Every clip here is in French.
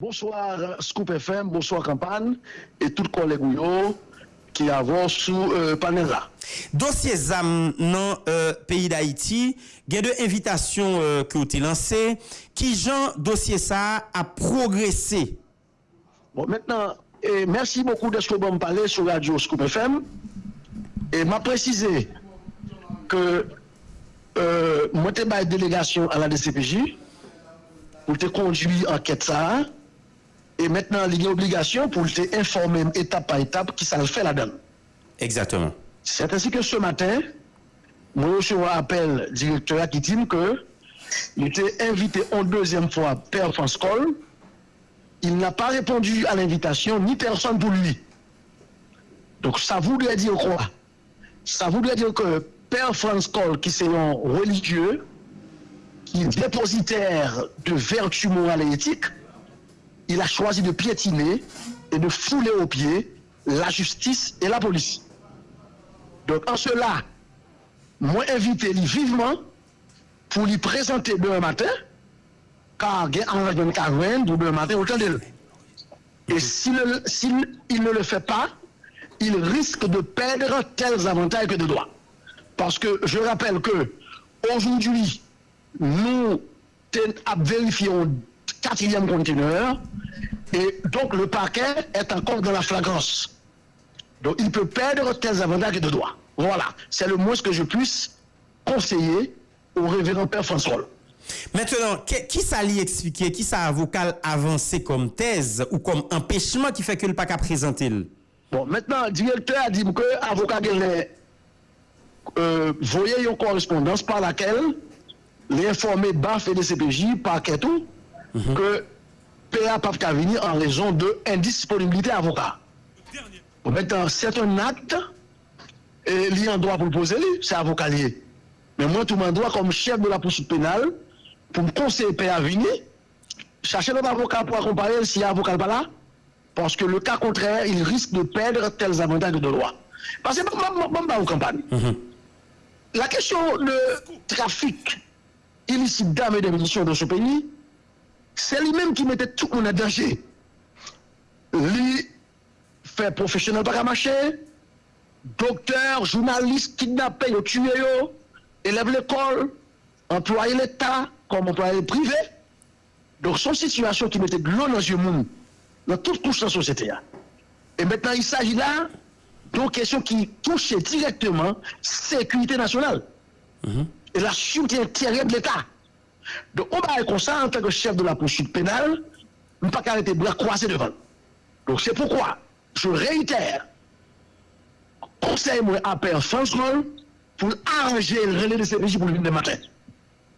Bonsoir Scoop FM, bonsoir Kampan et tout collègue qui avance sous euh, panel là. Dossier ZAM dans euh, pays d'Haïti, il y a deux invitations euh, qui ont été lancées. Qui Jean dossier ça a progressé? Bon, maintenant, et merci beaucoup de ce que vous bon me parlez sur Radio Scoop FM. Et m'a précisé que euh, moi, délégation à la DCPJ pour te conduire enquête ça. Et maintenant, il y a obligation pour te informer étape par étape qui ça le fait là-dedans. Exactement. C'est ainsi que ce matin, moi, je un appel directeur qui dit que il était invité en deuxième fois Père France. Il n'a pas répondu à l'invitation, ni personne pour lui. Donc ça voudrait dire quoi? Ça voudrait dire que Père France Col, qui c'est un religieux, qui est dépositaire de vertu morale et éthique, il a choisi de piétiner et de fouler aux pieds la justice et la police. Donc en cela, moi invité vivement pour lui présenter demain matin, car il y a un 40 ou demain matin, autant de Et s'il ne le fait pas, il risque de perdre tels avantages que de droits. Parce que je rappelle que aujourd'hui, nous vérifions quatrième conteneur et donc le paquet est encore dans la flagrance. Donc il peut perdre tels avantages de droit. Voilà, c'est le moins que je puisse conseiller au révérend Père François. Maintenant, qui ça lui expliquer, qui ça avocat avancé comme thèse ou comme empêchement qui fait que le paquet a présenté Bon, maintenant, le directeur a dit que l'avocat euh, voyait une correspondance par laquelle l'informé BAF et le CPJ, par tout, Mhm. que PA pas qu'à venir en raison de indisponibilité avocat. Maintenant, c'est un acte, et a un droit pour le poser, c'est avocat lié. Mais moi, tout mon droit comme chef de la poursuite pénale, pour me conseiller PA venir, chercher un avocat pour accompagner s'il y a avocat pas là, parce que le cas contraire, il risque de perdre tels avantages de droit. Parce que, bon, campagne. Mhm. La question de trafic illicite d'armes et de munitions dans ce pays, c'est lui-même qui mettait tout le monde en danger. Lui fait professionnel par marcher, docteur, journaliste, kidnappé, tué, élève l'école, employé l'État comme employé privé. Donc, son situation qui mettait de l'eau dans les yeux dans toute couche de la société. Et maintenant, il s'agit là d'une question qui touche directement la sécurité nationale mhm. et la sûreté intérieure de l'État. Donc, on va comme ça, en tant que chef de la poursuite pénale, ne pas arrêter bras croisés devant. Donc, c'est pourquoi je réitère, conseille-moi à Père François pour arranger le relais de CPJ pour le lendemain matin.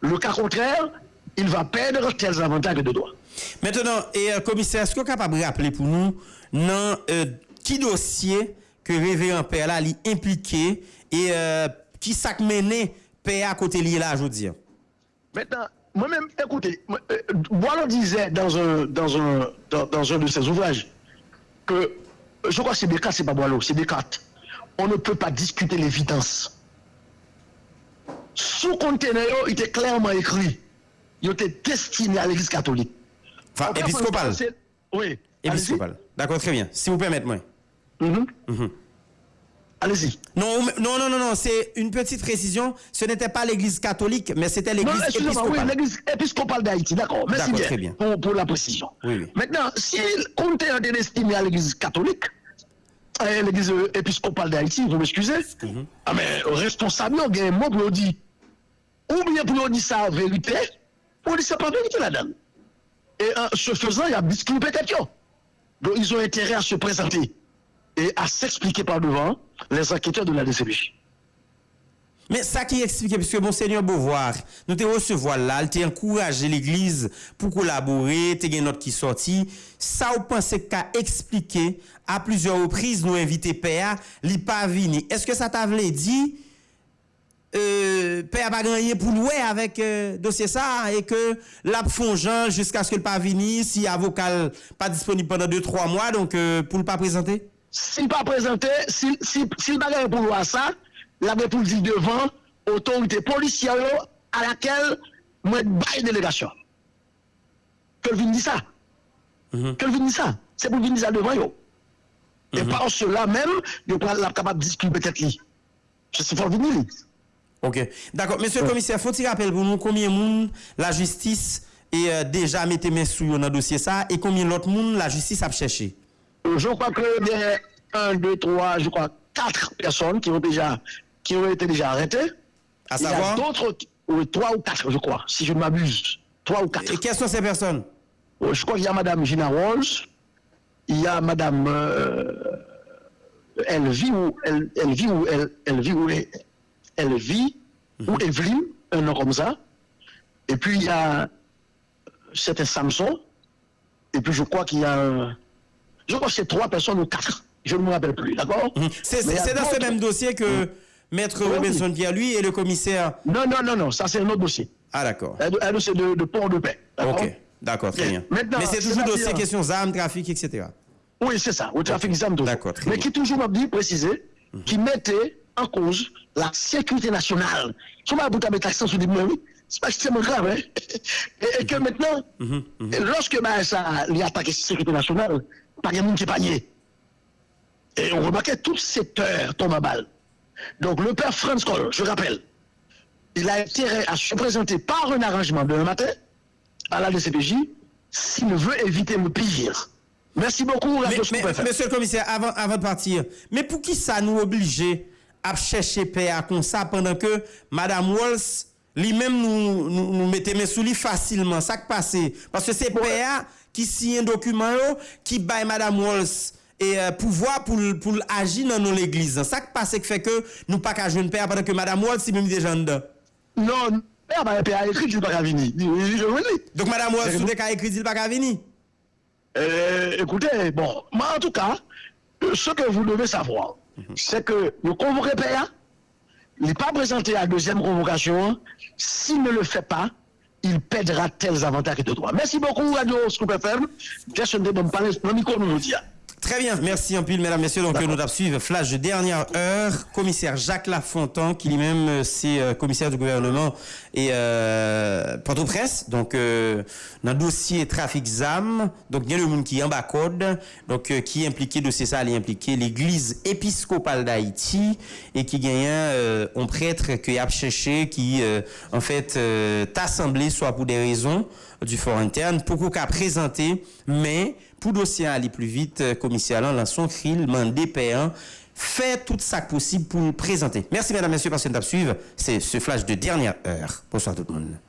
Le cas contraire, il va perdre tels avantages de droit. Maintenant, et, euh, commissaire, est-ce que vous êtes capable de rappeler pour nous, dans euh, qui dossier que Révérend Père là, est impliqué et euh, qui s'est mené Père à côté lié là, je veux dire? Maintenant, moi-même, écoutez, Boileau disait dans un, dans, un, dans, un de ses ouvrages que, je crois que c'est Descartes, c'est pas Boileau, c'est Descartes. On ne peut pas discuter l'évidence. Sous conteneur, il était clairement écrit. Il était destiné à l'église catholique. Enfin, épiscopal. Oui. Épiscopal. D'accord, très bien. Si vous permettez, moi. Mm Allez-y. Non, non, non, non, non, c'est une petite précision. Ce n'était pas l'église catholique, mais c'était l'église épiscopale. Oui, l'église épiscopale d'Haïti, d'accord. Merci bien, très bien. Pour, la précision. Maintenant, s'il comptait un destiné à l'église catholique, euh, l'église épiscopale d'Haïti, vous m'excusez, mhm. ah, mais responsable, il y a un mot pour dire, ou bien pour dire ça vérité, ou dire ça pas vérité là-dedans. Et en ce faisant, il y a disclus peut-être. Donc, ils ont intérêt à se présenter et à s'expliquer par devant les enquêteurs de la DCPJ. Mais ça qui explique, puisque Monseigneur Beauvoir, nous te recevoir là, il encouragé l'Église pour collaborer, t'es une note qui sorti. Ça, vous pensez qu'à expliquer à plusieurs reprises, nous inviter Père, li pas venir. Est-ce que ça t'a dit, euh, Père pas gagné pour louer avec euh, dossier ça et que la fongeant jusqu'à ce que le pas venir, si avocat pas disponible pendant 2-3 mois, donc euh, pour ne pas présenter? S'il pa prezante, s'il bagay pou lwa sa, la ve pou di devan otorite polisyaro a lakel mwen baye delegasyon. Kel vin di sa? Kel vin di sa? Se pou vin di sa devan yo. E pa an se la men, yo pral la kapab diskil betet li. Se se fol vin li. Ok, d'akon. Mese komiser, foti rappel pou nou komye moun la justis e deja mette men sou yo nan dosye sa e komye lot moun la justis ap chèche? Je crois que il y a un, deux, trois, je crois quatre personnes qui ont déjà qui ont été déjà arrêtées. À savoir? Il y a d'autres, trois ou quatre, je crois, si je ne m'abuse. Trois ou quatre. Et quelles sont ces personnes? Oh, je crois qu'il y a Madame Gina Rose, il y a Madame euh, Elvie ou elle, vit ou elle, vit ou elle, vit ou mhm. Evelyne, un nom comme ça. Et puis il y a c'était Samson. Et puis je crois qu'il y a je crois que c'est trois personnes ou quatre. Je ne me rappelle plus, d'accord mhm. C'est dans ce même dossier que Maître Robinson Pierre, lui, et le commissaire. Non, non, non, non, ça c'est un autre dossier. Ah, d'accord. Un dossier de, de port de paix. Ok. D'accord, très bien. Mais c'est toujours dossier question armes, trafic, etc. Oui, c'est ça, au trafic d'armes. D'accord. Mais qui toujours m'a dit, préciser, mhm. qui mettait en cause la sécurité nationale. Tu m'as mettre l'accent sur des mots, c'est pas extrêmement grave. Hein? Et, que maintenant, mhm, mhm. lorsque bah, ça lui attaque la sécurité nationale, pas de monde qui panier. Et on remarquait tout le secteur tombe à balle. Donc le père Franz Kohl, je rappelle, il a intérêt à se présenter par un arrangement de matin à la DCPJ s'il veut éviter le pire. Merci beaucoup, mais, Monsieur le commissaire, avant, avant de partir, mais pour qui ça nous oblige à chercher PA comme ça pendant que Mme Walls Li menm nou, nou, nou mette men sou li fasilman, sak pase. Paske se ouais. PA ki siyen dokumen yo, ki bay Madame Walls e euh, pouvoi pou, pou l'agi nan nou l'eglise. Sak pase k feke nou pa ka jwen PA padan ke Madame Walls si mèm de jan da. Non, PA ba PA ekri di baka vini. Donk Madame Walls eh, sou de ka ekri di baka vini? Euh, écoutez, bon, moi en tout cas, ce que vous devez savoir, mm -hmm. c'est que nous convoquons PA, il n'est pas présenté à la deuxième convocation. S'il ne le fait pas, il perdra tels avantages de droit. Merci beaucoup, Radio Scoop FM. Très bien, merci en pile, mesdames, messieurs. Donc, nous avons suivi flash de dernière heure. Commissaire Jacques Lafontan, qui lui-même, euh, c'est euh, commissaire du gouvernement et euh, Port-au-Prince. Donc, euh, dans le dossier trafic ZAM, donc, il y a le monde qui est en bas code, donc, qui est impliqué, dossier ça, il est impliqué l'église épiscopale d'Haïti et qui gagne un prêtre qui a cherché, qui, en fait, assemblé, soit pour des raisons du fort interne, pour qu'on a présenté, mais, pour dossier aller plus vite, commissaire dans son cril, mandé payant, fait tout ça possible pour nous présenter. Merci mesdames, messieurs, parce que nous suivre. C'est ce flash de dernière heure. Bonsoir tout le monde.